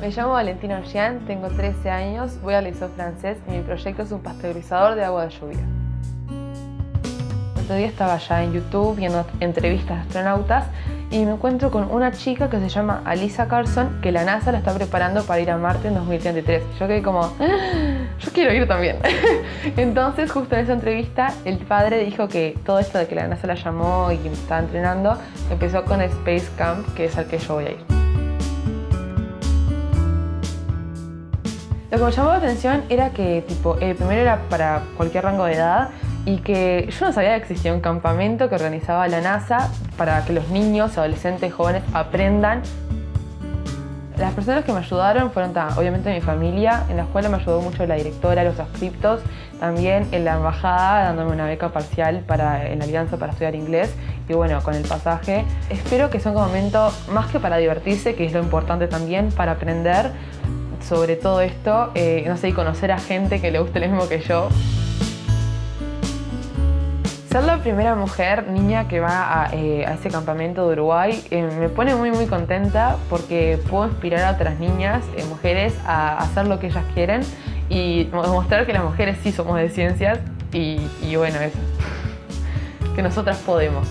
Me llamo Valentina Ollán, tengo 13 años, voy al liceo francés y mi proyecto es un pasteurizador de agua de lluvia. El otro día estaba ya en YouTube viendo entrevistas de astronautas y me encuentro con una chica que se llama Alisa Carson que la NASA la está preparando para ir a Marte en 2033. Yo quedé como, ¡Ah! yo quiero ir también. Entonces justo en esa entrevista el padre dijo que todo esto de que la NASA la llamó y que me estaba entrenando empezó con Space Camp, que es al que yo voy a ir. Lo que me llamó la atención era que tipo, el primero era para cualquier rango de edad y que yo no sabía que existía un campamento que organizaba la NASA para que los niños, adolescentes, jóvenes aprendan. Las personas que me ayudaron fueron obviamente mi familia, en la escuela me ayudó mucho la directora, los adscriptos, también en la embajada dándome una beca parcial para, en la alianza para estudiar inglés y bueno, con el pasaje. Espero que sea un momento más que para divertirse, que es lo importante también, para aprender sobre todo esto, eh, no sé, y conocer a gente que le guste lo mismo que yo. Ser la primera mujer, niña que va a, eh, ese campamento de Uruguay eh, me pone muy muy contenta porque puedo inspirar a otras niñas, mujeres, a hacer lo que ellas quieren y mostrar que las mujeres sí somos de ciencias y bueno, eso, que nosotras podemos.